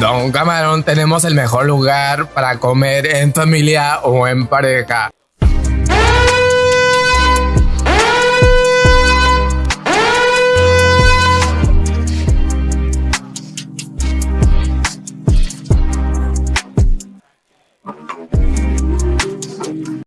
Don Camarón tenemos el mejor lugar para comer en familia o en pareja.